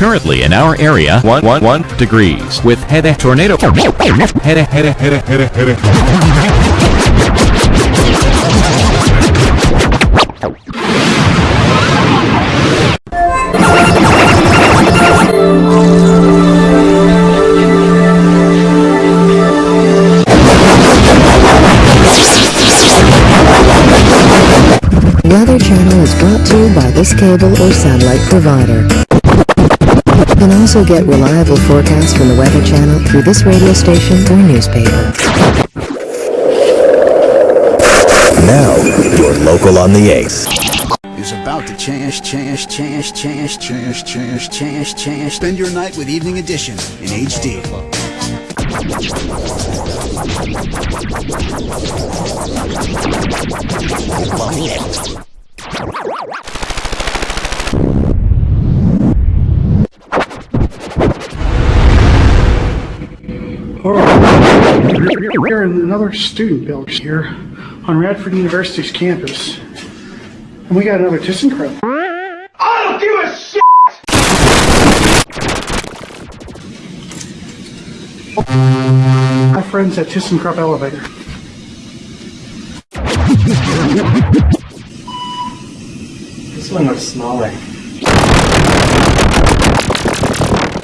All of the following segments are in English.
Currently in our area, 1, 1, 1 degrees with head tornado. Head head head head head Weather Channel is brought to you by this cable or satellite provider. You can also get reliable forecasts from the Weather Channel through this radio station or newspaper. Now, you're local on the ace. is about to change, change, change, change, change, change, change, change. Spend your night with Evening Edition in HD. We're in another student building here on Radford University's campus. And we got another ThyssenKrupp. I don't give a shit! My friends at ThyssenKrupp Elevator. This one looks smaller.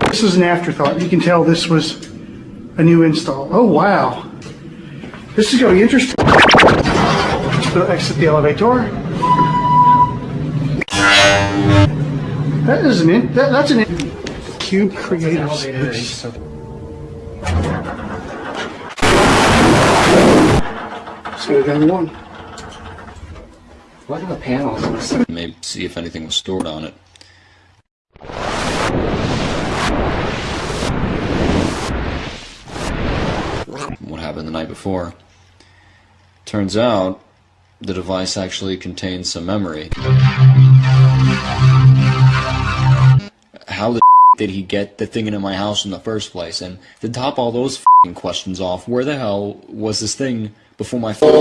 This is an afterthought. You can tell this was a new install. Oh, wow. This is going to be interesting. So exit the elevator. That is an in, that, that's an in, cube creative space. So we got one. What are the panels? Maybe see if anything was stored on it. The night before? Turns out the device actually contains some memory. How the did he get the thing into my house in the first place? And to top all those questions off, where the hell was this thing before my phone?